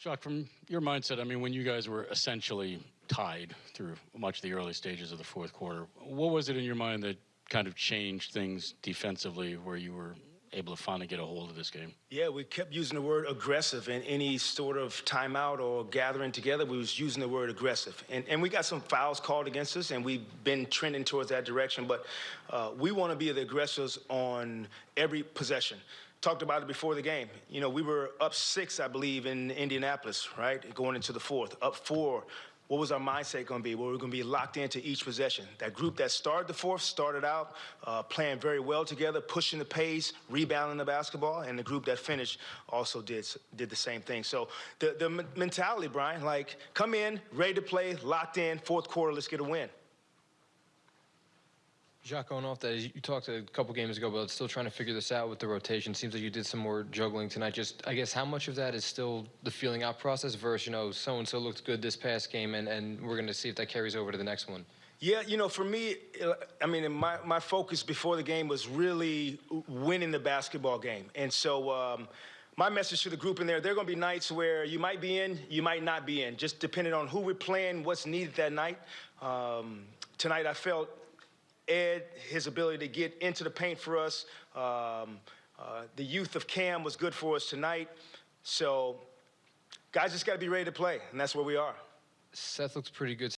Jacques, from your mindset, I mean, when you guys were essentially tied through much of the early stages of the fourth quarter, what was it in your mind that kind of changed things defensively where you were able to finally get a hold of this game? Yeah, we kept using the word aggressive in any sort of timeout or gathering together. We was using the word aggressive, and and we got some fouls called against us, and we've been trending towards that direction. But uh, we want to be the aggressors on every possession. Talked about it before the game. You know, we were up six, I believe, in Indianapolis, right, going into the fourth. Up four. What was our mindset going to be? Well, we're going to be locked into each possession. That group that started the fourth started out uh, playing very well together, pushing the pace, rebounding the basketball, and the group that finished also did did the same thing. So the the men- mentality, Brian, like come in, ready to play, locked in, fourth quarter, let's get a win. Jacques, going off that, you talked a couple games ago about still trying to figure this out with the rotation. Seems like you did some more juggling tonight. Just, I guess, how much of that is still the feeling out process versus, you know, so and so looked good this past game, and, and we're going to see if that carries over to the next one? Yeah, you know, for me, I mean, my, my focus before the game was really winning the basketball game. And so um, my message to the group in there, there are going to be nights where you might be in, you might not be in, just depending on who we're playing, what's needed that night. Um, tonight, I felt Ed, his ability to get into the paint for us. Um, uh, the youth of Cam was good for us tonight. So guys just got to be ready to play, and that's where we are. Seth looks pretty good